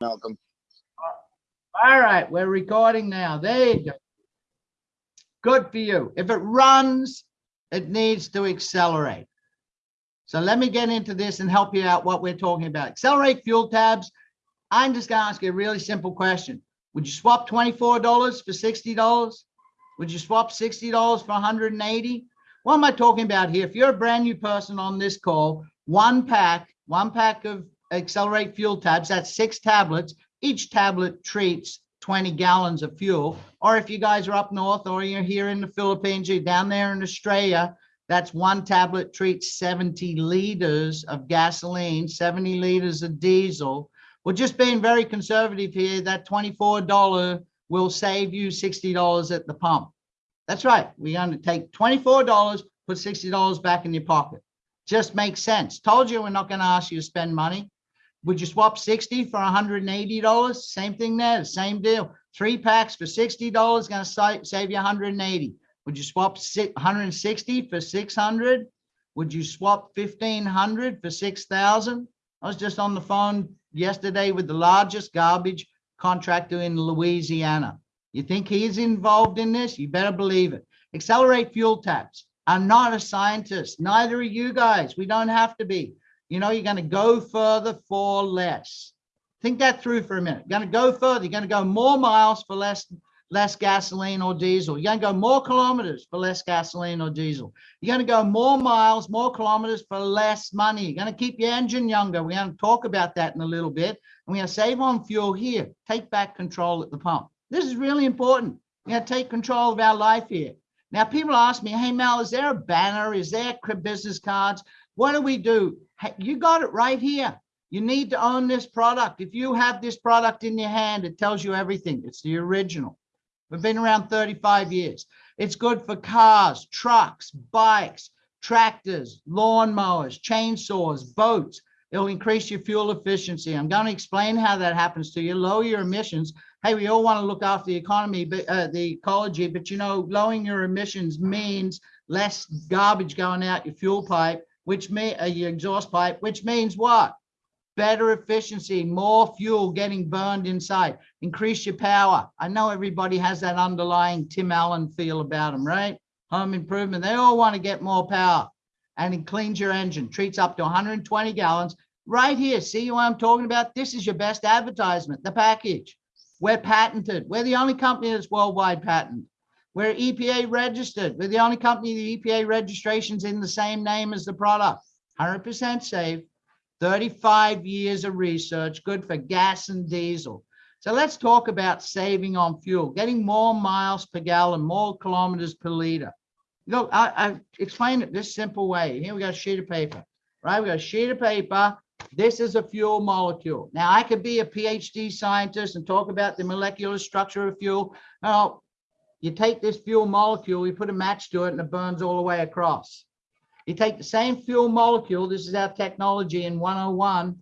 Malcolm. All right, we're recording now. There you go. Good for you. If it runs, it needs to accelerate. So let me get into this and help you out what we're talking about. Accelerate fuel tabs. I'm just gonna ask you a really simple question. Would you swap $24 for $60? Would you swap $60 for 180? What am I talking about here? If you're a brand new person on this call, one pack, one pack of accelerate fuel tabs, that's six tablets. Each tablet treats 20 gallons of fuel. Or if you guys are up north or you're here in the Philippines, you're down there in Australia, that's one tablet treats 70 liters of gasoline, 70 liters of diesel. We're just being very conservative here. That $24 will save you $60 at the pump. That's right. We're going to take $24, put $60 back in your pocket. Just makes sense. Told you we're not going to ask you to spend money. Would you swap 60 for $180? Same thing there, same deal. Three packs for $60 going to save you 180. Would you swap 160 for 600? Would you swap 1500 for 6,000? I was just on the phone yesterday with the largest garbage contractor in Louisiana. You think he's involved in this? You better believe it. Accelerate fuel tabs. I'm not a scientist. Neither are you guys. We don't have to be. You know, you're going to go further for less. Think that through for a minute. You're going to go further. You're going to go more miles for less less gasoline or diesel. You're going to go more kilometers for less gasoline or diesel. You're going to go more miles, more kilometers for less money. You're going to keep your engine younger. We're going to talk about that in a little bit. And we're going to save on fuel here. Take back control at the pump. This is really important. We're going to take control of our life here. Now, people ask me, hey, Mel, is there a banner? Is there business cards? What do we do? You got it right here. You need to own this product. If you have this product in your hand, it tells you everything. It's the original. We've been around 35 years. It's good for cars, trucks, bikes, tractors, lawnmowers, chainsaws, boats. It'll increase your fuel efficiency. I'm going to explain how that happens to you. Lower your emissions. Hey, we all want to look after the economy, but uh, the ecology, but you know, lowering your emissions means less garbage going out your fuel pipe, which may uh, your exhaust pipe, which means what? better efficiency, more fuel getting burned inside, increase your power. I know everybody has that underlying Tim Allen feel about them, right? Home improvement, they all want to get more power and it cleans your engine, treats up to 120 gallons. Right here, see what I'm talking about? This is your best advertisement, the package. We're patented. We're the only company that's worldwide patent. We're EPA registered. We're the only company the EPA registration's in the same name as the product. 100% safe, 35 years of research, good for gas and diesel. So let's talk about saving on fuel, getting more miles per gallon, more kilometers per liter. Look, I, I explained it this simple way. Here we got a sheet of paper, right? We got a sheet of paper. This is a fuel molecule. Now I could be a PhD scientist and talk about the molecular structure of fuel. Now, you take this fuel molecule, you put a match to it and it burns all the way across. You take the same fuel molecule, this is our technology in 101,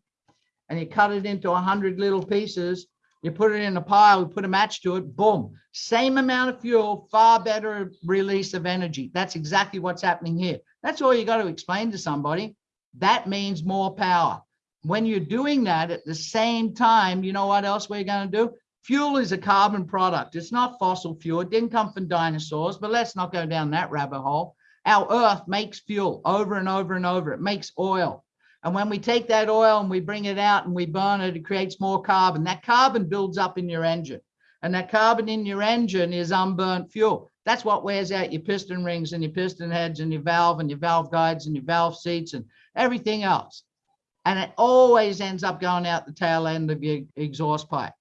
and you cut it into 100 little pieces, you put it in a pile, you put a match to it, boom, same amount of fuel, far better release of energy. That's exactly what's happening here. That's all you got to explain to somebody. That means more power. When you're doing that at the same time, you know what else we're going to do? Fuel is a carbon product. It's not fossil fuel. It didn't come from dinosaurs, but let's not go down that rabbit hole. Our earth makes fuel over and over and over. It makes oil. And when we take that oil and we bring it out and we burn it, it creates more carbon. That carbon builds up in your engine. And that carbon in your engine is unburnt fuel. That's what wears out your piston rings and your piston heads and your valve and your valve guides and your valve seats and everything else. And it always ends up going out the tail end of your exhaust pipe.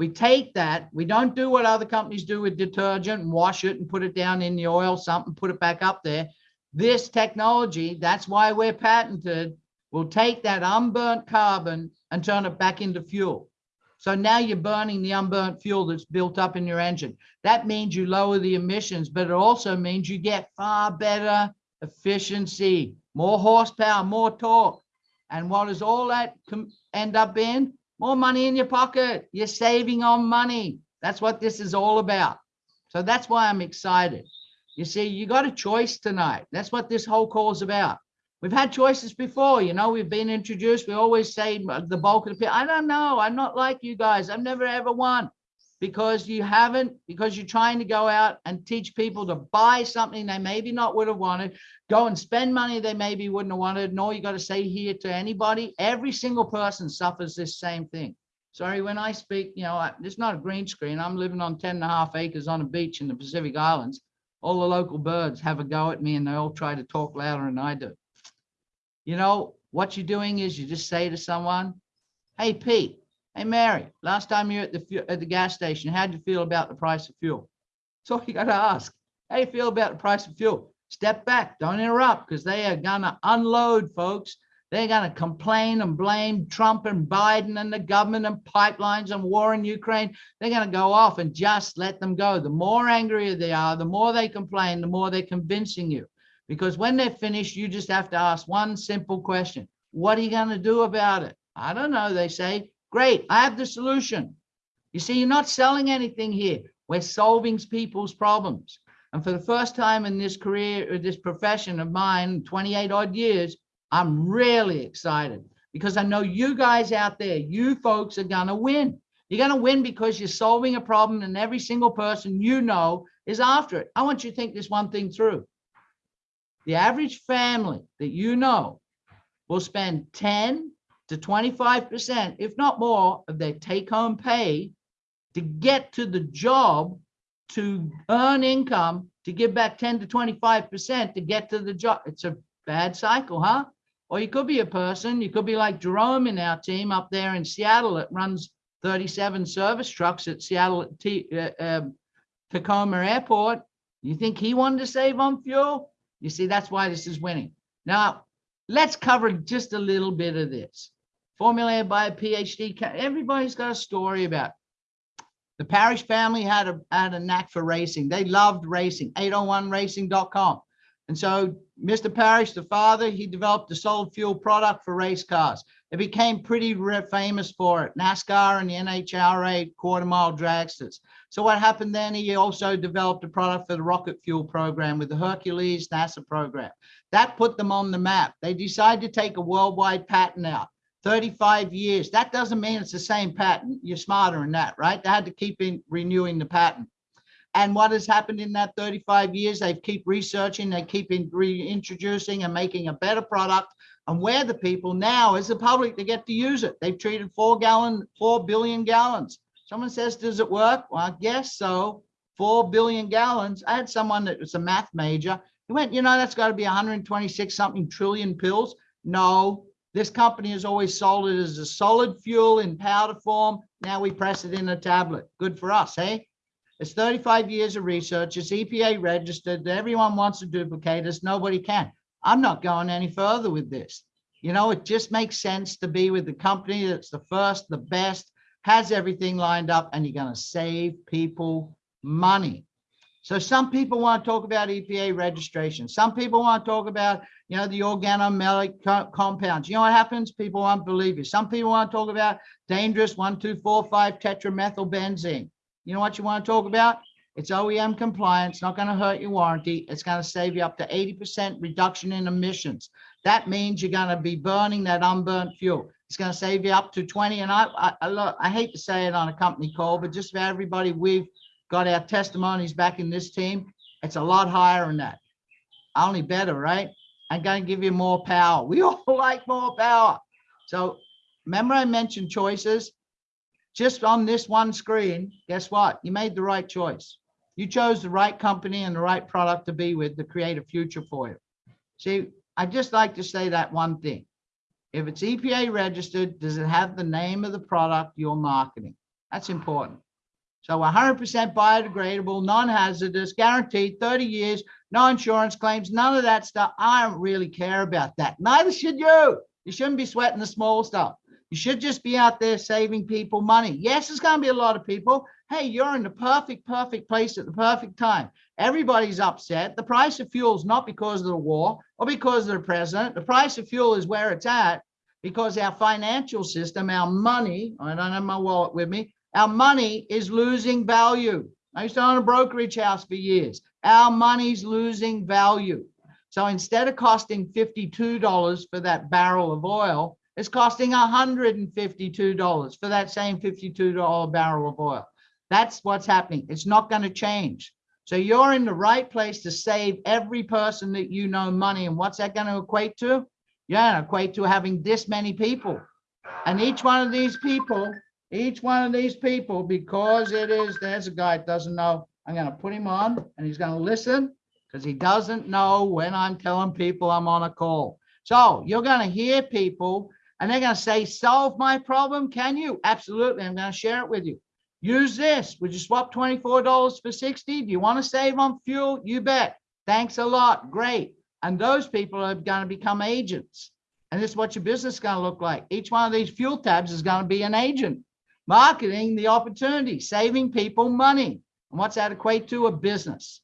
We take that, we don't do what other companies do with detergent and wash it and put it down in the oil, something, put it back up there. This technology, that's why we're patented, will take that unburnt carbon and turn it back into fuel. So now you're burning the unburnt fuel that's built up in your engine. That means you lower the emissions, but it also means you get far better efficiency, more horsepower, more torque. And what does all that end up in? More money in your pocket. You're saving on money. That's what this is all about. So that's why I'm excited. You see, you got a choice tonight. That's what this whole call is about. We've had choices before, you know, we've been introduced. We always say uh, the bulk of the people, I don't know. I'm not like you guys. I've never ever won because you haven't, because you're trying to go out and teach people to buy something they maybe not would have wanted, go and spend money they maybe wouldn't have wanted. Nor you got to say here to anybody, every single person suffers this same thing. Sorry, when I speak, you know, it's not a green screen. I'm living on 10 and a half acres on a beach in the Pacific Islands. All the local birds have a go at me and they all try to talk louder than I do. You know, what you're doing is you just say to someone, hey, Pete, hey, Mary, last time you were at the, at the gas station, how'd you feel about the price of fuel? All you got to ask. How do you feel about the price of fuel? Step back, don't interrupt, because they are going to unload, folks. They're going to complain and blame Trump and Biden and the government and pipelines and war in Ukraine. They're going to go off and just let them go. The more angry they are, the more they complain, the more they're convincing you. Because when they're finished, you just have to ask one simple question. What are you going to do about it? I don't know. They say, great, I have the solution. You see, you're not selling anything here. We're solving people's problems. And for the first time in this career, uh, this profession of mine, 28 odd years, I'm really excited because I know you guys out there, you folks are going to win. You're to win because you're solving a problem and every single person you know is after it. I want you to think this one thing through the average family that you know will spend 10 to 25%, if not more, of their take home pay to get to the job to earn income to give back 10 to 25% to get to the job. It's a bad cycle, huh? Or you could be a person, you could be like Jerome in our team up there in Seattle that runs 37 service trucks at Seattle T, uh, um, Tacoma Airport. You think he wanted to save on fuel? You see, that's why this is winning. Now, let's cover just a little bit of this. Formulated by a PhD, everybody's got a story about. The Parish family had a, had a knack for racing. They loved racing, 801racing.com. And so Mr. Parrish, the father, he developed a solid fuel product for race cars. It became pretty famous for it. NASCAR and the NHRA quarter mile dragsters. So what happened then, he also developed a product for the rocket fuel program with the Hercules NASA program. That put them on the map. They decided to take a worldwide patent out. 35 years. That doesn't mean it's the same patent. You're smarter than that, right? They had to keep in renewing the patent. And what has happened in that 35 years? They keep researching, they keep reintroducing and making a better product. And we're the people now as the public to get to use it. They've treated four gallon, four billion gallons. Someone says, does it work? Well, I guess so. Four billion gallons. I had someone that was a math major. He went, you know, that's got to be 126 something trillion pills. No, this company has always sold it as a solid fuel in powder form. Now we press it in a tablet. Good for us, hey? It's 35 years of research. It's EPA registered. Everyone wants to duplicate us. Nobody can. I'm not going any further with this. You know, it just makes sense to be with the company that's the first, the best, has everything lined up, and you're going to save people money. So some people want to talk about EPA registration. Some people want to talk about, you know, the organometallic co compounds. You know what happens? People won't believe you. Some people want to talk about dangerous one, two, four, five tetramethylbenzene. You know what you want to talk about? It's OEM compliance, not going to hurt your warranty. It's going to save you up to 80% reduction in emissions. That means you're going to be burning that unburnt fuel. It's going to save you up to 20. And I, I, I, I hate to say it on a company call, but just for everybody, we've got our testimonies back in this team. It's a lot higher than that. Only better, right? I'm going to give you more power. We all like more power. So remember I mentioned choices just on this one screen, guess what? You made the right choice. You chose the right company and the right product to be with to create a future for you. See, I just like to say that one thing. If it's EPA registered, does it have the name of the product you're marketing? That's important. So 100% biodegradable, non-hazardous, guaranteed 30 years, no insurance claims, none of that stuff. I don't really care about that. Neither should you. You shouldn't be sweating the small stuff. You should just be out there saving people money. Yes, there's going to be a lot of people. Hey, you're in the perfect, perfect place at the perfect time. Everybody's upset. The price of fuel is not because of the war or because of the president. The price of fuel is where it's at because our financial system, our money, I don't have my wallet with me, our money is losing value. I used to own a brokerage house for years. Our money's losing value. So instead of costing $52 for that barrel of oil, it's costing $152 for that same $52 barrel of oil. That's what's happening. It's not going to change. So you're in the right place to save every person that you know money. And what's that going to equate to? Yeah, equate to having this many people. And each one of these people, each one of these people, because it is, there's a guy that doesn't know, I'm going to put him on and he's going to listen because he doesn't know when I'm telling people I'm on a call. So you're going to hear people and they're going to say, solve my problem. Can you? Absolutely. I'm going to share it with you. Use this. Would you swap $24 for 60? Do you want to save on fuel? You bet. Thanks a lot. Great. And those people are going to become agents. And this is what your business is going to look like. Each one of these fuel tabs is going to be an agent, marketing the opportunity, saving people money. And what's that equate to? A business.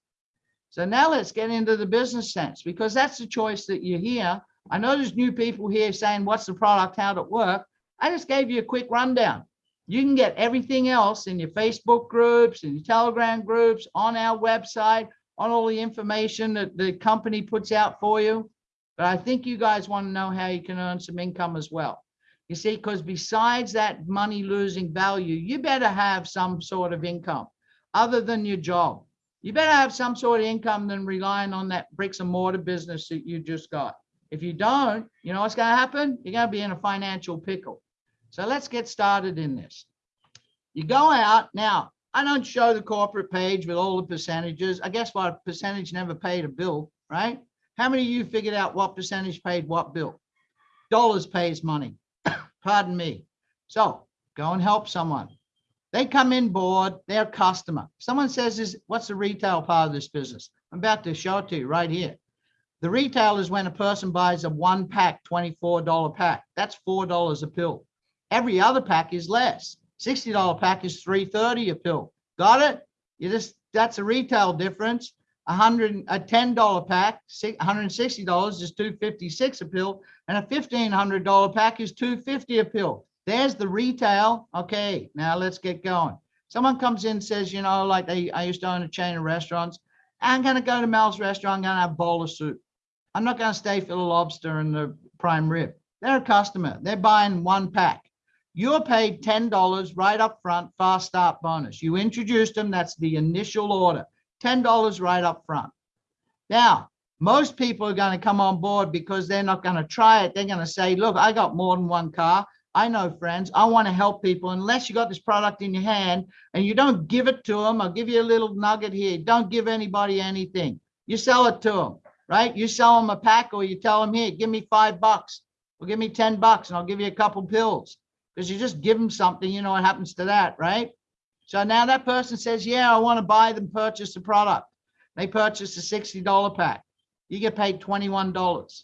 So now let's get into the business sense because that's the choice that you hear. I know there's new people here saying, what's the product? How'd it work? I just gave you a quick rundown. You can get everything else in your Facebook groups and your Telegram groups on our website, on all the information that the company puts out for you. But I think you guys want to know how you can earn some income as well. You see, because besides that money losing value, you better have some sort of income other than your job. You better have some sort of income than relying on that bricks and mortar business that you just got. If you don't, you know what's going to happen? You're going to be in a financial pickle. So let's get started in this. You go out now. I don't show the corporate page with all the percentages. I guess what percentage never paid a bill, right? How many of you figured out what percentage paid what bill? Dollars pays money. Pardon me. So go and help someone. They come in board, they're a customer. Someone says, is what's the retail part of this business? I'm about to show it to you right here. The retail is when a person buys a one pack, $24 pack. That's $4 a pill. Every other pack is less. $60 pack is 330 a pill. Got it? You just that's a retail difference. A hundred a ten dollar pack, $160 is 256 a pill, and a $1,500 pack is 250 a pill. There's the retail. Okay, now let's get going. Someone comes in says, you know, like they, I used to own a chain of restaurants. I'm going to go to Mel's restaurant. I'm going to have a bowl of soup. I'm not going to stay for the lobster and the prime rib. They're a customer. They're buying one pack. You're paid $10 right up front, fast start bonus. You introduced them. That's the initial order. $10 right up front. Now, most people are going to come on board because they're not going to try it. They're going to say, look, I got more than one car. I know friends. I want to help people. Unless you got this product in your hand and you don't give it to them, I'll give you a little nugget here. Don't give anybody anything. You sell it to them, right? You sell them a pack or you tell them, here, give me five bucks or give me 10 bucks and I'll give you a couple pills because you just give them something, you know what happens to that, right? So now that person says, yeah, I want to buy them, purchase the product. They purchase a $60 pack. You get paid $21.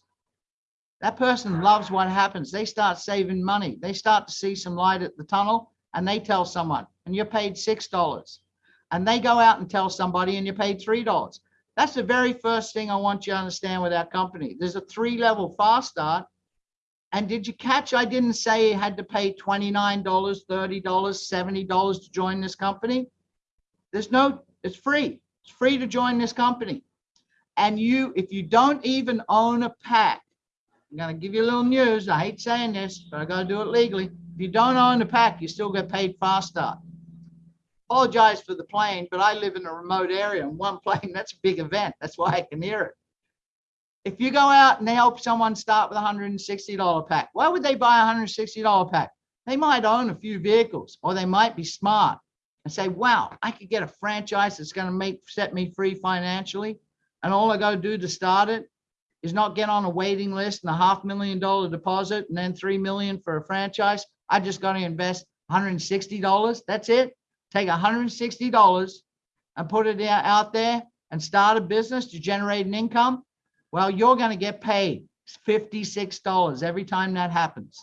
That person loves what happens. They start saving money. They start to see some light at the tunnel and they tell someone and you're paid $6 and they go out and tell somebody and you're paid $3. That's the very first thing I want you to understand with our company. There's a three level fast start and did you catch? I didn't say you had to pay $29, $30, $70 to join this company. There's no, it's free. It's free to join this company. And you, if you don't even own a pack, I'm going to give you a little news. I hate saying this, but I got to do it legally. If you don't own a pack, you still get paid fast start. Apologize for the plane, but I live in a remote area and one plane, that's a big event. That's why I can hear it if you go out and help someone start with a $160 pack, why would they buy a $160 pack? They might own a few vehicles or they might be smart and say, wow, I could get a franchise that's going to make set me free financially. And all I got to do to start it is not get on a waiting list and a half million dollar deposit and then 3 million for a franchise. I just got to invest $160. That's it. Take $160 and put it out there and start a business to generate an income well, you're going to get paid $56 every time that happens.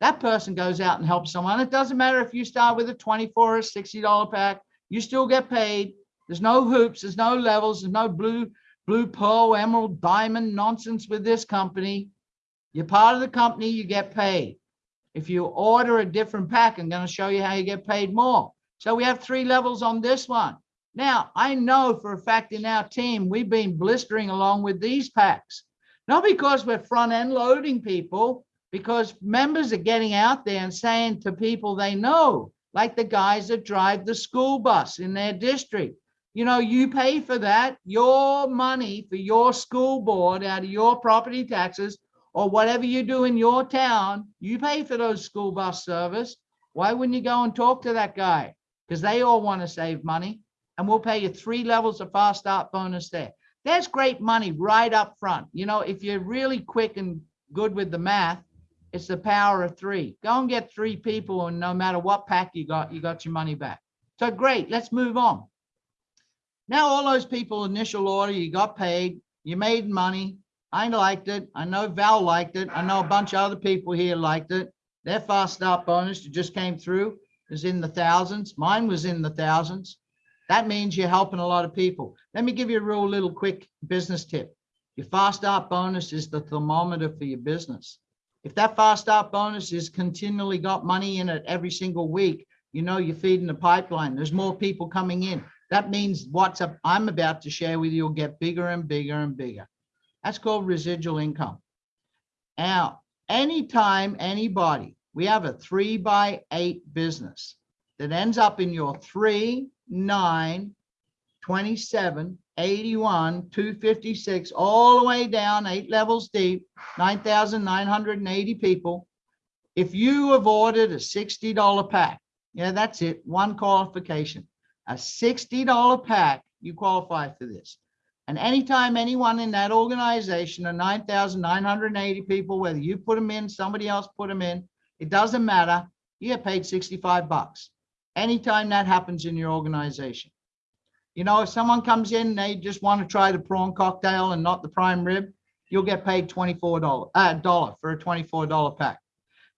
That person goes out and helps someone. It doesn't matter if you start with a 24 or $60 pack, you still get paid. There's no hoops, there's no levels, there's no blue, blue pearl, emerald, diamond nonsense with this company. You're part of the company, you get paid. If you order a different pack, I'm going to show you how you get paid more. So we have three levels on this one. Now, I know for a fact in our team, we've been blistering along with these packs. Not because we're front end loading people, because members are getting out there and saying to people they know, like the guys that drive the school bus in their district. You know, you pay for that, your money for your school board out of your property taxes or whatever you do in your town, you pay for those school bus service. Why wouldn't you go and talk to that guy? Because they all want to save money and we'll pay you three levels of fast start bonus there. That's great money right up front. You know, if you're really quick and good with the math, it's the power of three. Go and get three people, and no matter what pack you got, you got your money back. So great, let's move on. Now, all those people, initial order, you got paid, you made money. I liked it. I know Val liked it. I know a bunch of other people here liked it. Their fast start bonus just came through is in the thousands. Mine was in the thousands. That means you're helping a lot of people. Let me give you a real little quick business tip. Your fast start bonus is the thermometer for your business. If that fast start bonus is continually got money in it every single week, you know you're feeding the pipeline. There's more people coming in. That means what's up I'm about to share with you will get bigger and bigger and bigger. That's called residual income. Now, anytime anybody, we have a three by eight business that ends up in your three, nine, 27, 81, 256, all the way down, eight levels deep, 9,980 people. If you have ordered a $60 pack, yeah, that's it, one qualification. A $60 pack, you qualify for this. And anytime anyone in that organization, the 9,980 people, whether you put them in, somebody else put them in, it doesn't matter, you get paid 65 bucks. Anytime that happens in your organization. You know, if someone comes in, and they just want to try the prawn cocktail and not the prime rib, you'll get paid $24, uh, dollar for a $24 pack.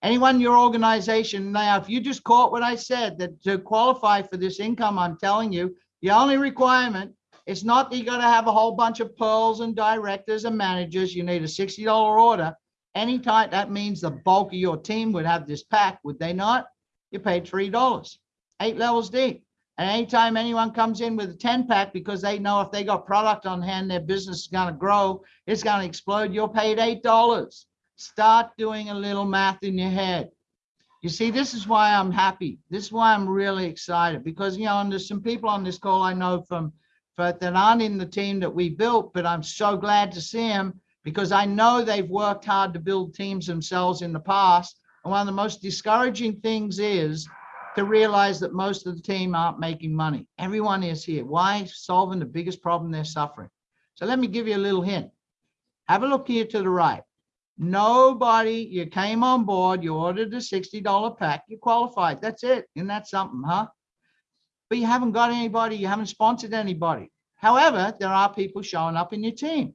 Anyone in your organization, now, if you just caught what I said, that to qualify for this income, I'm telling you, the only requirement is not that you got to have a whole bunch of pearls and directors and managers. You need a $60 order. Anytime that means the bulk of your team would have this pack, would they not? You paid $3, eight levels deep. And anytime anyone comes in with a 10 pack because they know if they got product on hand, their business is going to grow, it's going to explode, you're paid $8. Start doing a little math in your head. You see, this is why I'm happy. This is why I'm really excited because, you know, and there's some people on this call I know from but that aren't in the team that we built, but I'm so glad to see them because I know they've worked hard to build teams themselves in the past. And one of the most discouraging things is to realize that most of the team aren't making money. Everyone is here. Why? Solving the biggest problem they're suffering. So let me give you a little hint. Have a look here to the right. Nobody, you came on board, you ordered a $60 pack, you qualified. That's it. Isn't that something, huh? But you haven't got anybody, you haven't sponsored anybody. However, there are people showing up in your team.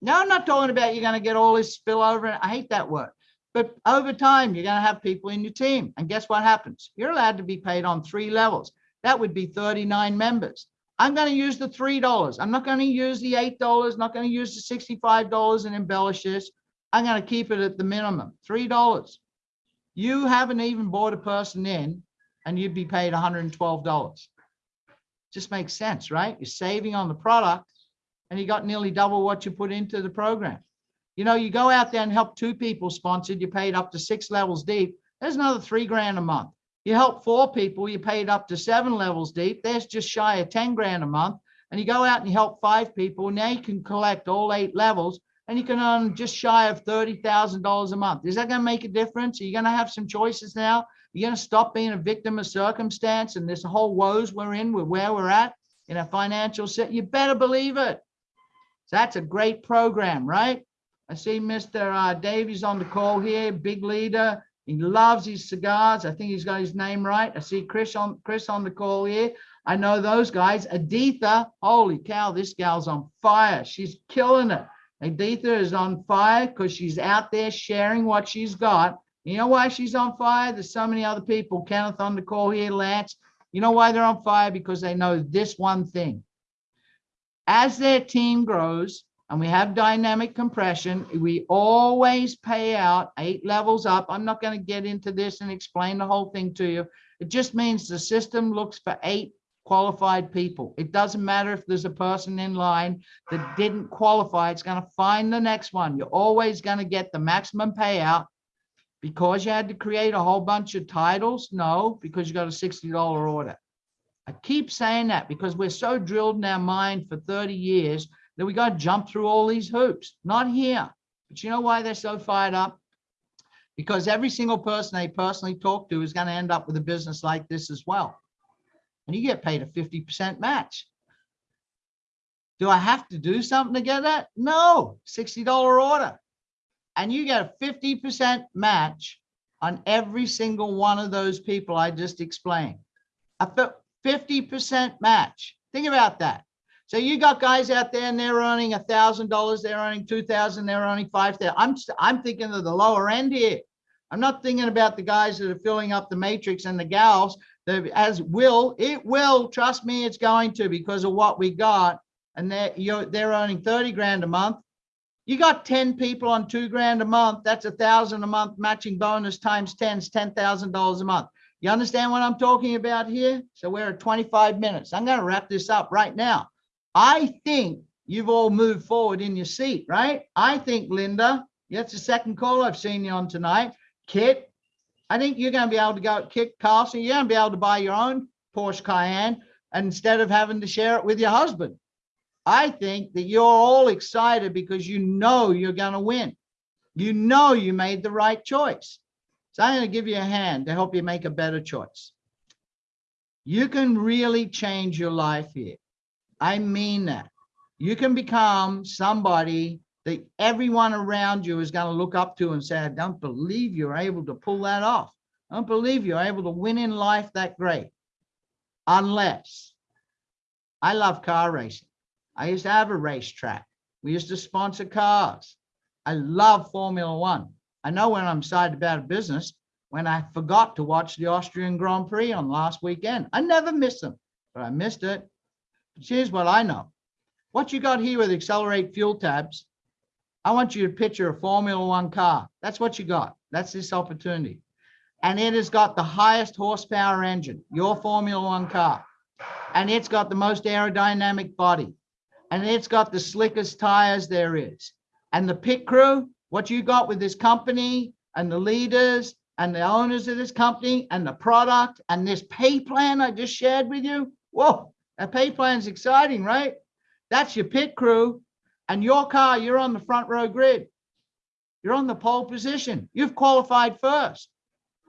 Now, I'm not talking about you're going to get all this spillover. I hate that word. But over time, you're going to have people in your team. And guess what happens? You're allowed to be paid on three levels. That would be 39 members. I'm going to use the $3. I'm not going to use the $8, not going to use the $65 and embellish this. I'm going to keep it at the minimum, $3. You haven't even bought a person in and you'd be paid $112. Just makes sense, right? You're saving on the product and you got nearly double what you put into the program. You know, you go out there and help two people sponsored, you paid up to six levels deep. There's another three grand a month. You help four people, you paid up to seven levels deep. There's just shy of 10 grand a month. And you go out and you help five people. Now you can collect all eight levels and you can earn just shy of $30,000 a month. Is that going to make a difference? Are you going to have some choices now? You're going to stop being a victim of circumstance and this whole woes we're in with where we're at in a financial set. You better believe it. So that's a great program, right? I see Mr. Uh, Davies on the call here, big leader. He loves his cigars. I think he's got his name right. I see Chris on Chris on the call here. I know those guys. Aditha, holy cow, this gal's on fire. She's killing it. Aditha is on fire because she's out there sharing what she's got. You know why she's on fire? There's so many other people. Kenneth on the call here, Lance. You know why they're on fire? Because they know this one thing. As their team grows, and we have dynamic compression. We always pay out eight levels up. I'm not going to get into this and explain the whole thing to you. It just means the system looks for eight qualified people. It doesn't matter if there's a person in line that didn't qualify, it's gonna find the next one. You're always gonna get the maximum payout. Because you had to create a whole bunch of titles? No, because you got a sixty dollar order. I keep saying that because we're so drilled in our mind for thirty years that we got to jump through all these hoops. Not here. But you know why they're so fired up? Because every single person they personally talk to is going to end up with a business like this as well. And you get paid a fifty percent match. Do I have to do something to get that? No, sixty dollar order. And you get a fifty percent match on every single one of those people I just explained. A fifty percent match. Think about that. So you got guys out there and they're earning a thousand dollars, they're earning two thousand, they're earning five thousand. I'm I'm thinking of the lower end here. I'm not thinking about the guys that are filling up the matrix and the gals that as will, it will, trust me, it's going to because of what we got. And they're you're they're earning 30 grand a month. You got 10 people on two grand a month, that's a thousand a month matching bonus times 10 is ten thousand dollars a month. You understand what I'm talking about here? So we're at 25 minutes. I'm going to wrap this up right now. I think you've all moved forward in your seat, right? I think Linda, that's the second call I've seen you on tonight. Kit, I think you're going to be able to go, Kit Carlson, you're going to be able to buy your own Porsche Cayenne instead of having to share it with your husband. I think that you're all excited because you know you're going to win. You know you made the right choice. So I'm going to give you a hand to help you make a better choice. You can really change your life here. I mean that. You can become somebody that everyone around you is going to look up to and say, I don't believe you're able to pull that off. I don't believe you're able to win in life that great. Unless I love car racing. I used to have a racetrack. We used to sponsor cars. I love Formula One. I know when I'm excited about a business, when I forgot to watch the Austrian Grand Prix on last weekend. I never miss them, but I missed it. Here's what I know. What you got here with accelerate fuel tabs, I want you to picture a Formula One car. That's what you got. That's this opportunity. And it has got the highest horsepower engine, your Formula One car. And it's got the most aerodynamic body. And it's got the slickest tires there is. And the pit crew, what you got with this company and the leaders and the owners of this company and the product and this pay plan I just shared with you. Whoa, that pay plan is exciting, right? That's your pit crew and your car, you're on the front row grid. You're on the pole position. You've qualified first.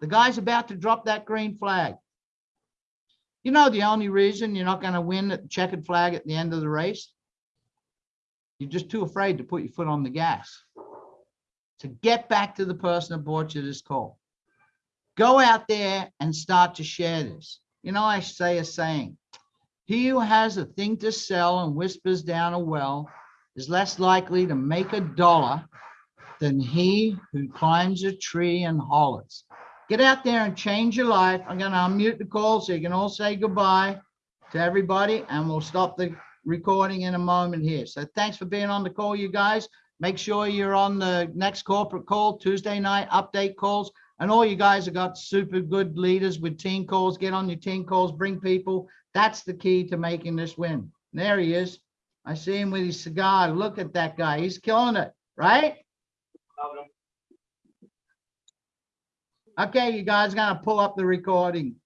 The guy's about to drop that green flag. You know the only reason you're not going to win the checkered flag at the end of the race? You're just too afraid to put your foot on the gas. To get back to the person that brought you this call. Go out there and start to share this. You know, I say a saying, he who has a thing to sell and whispers down a well is less likely to make a dollar than he who climbs a tree and hollers. Get out there and change your life. I'm going to unmute the call so you can all say goodbye to everybody and we'll stop the recording in a moment here. So thanks for being on the call, you guys. Make sure you're on the next corporate call, Tuesday night update calls. And all you guys have got super good leaders with team calls. Get on your team calls, bring people. That's the key to making this win. And there he is. I see him with his cigar. Look at that guy. He's killing it, right? Okay, you guys gonna pull up the recording.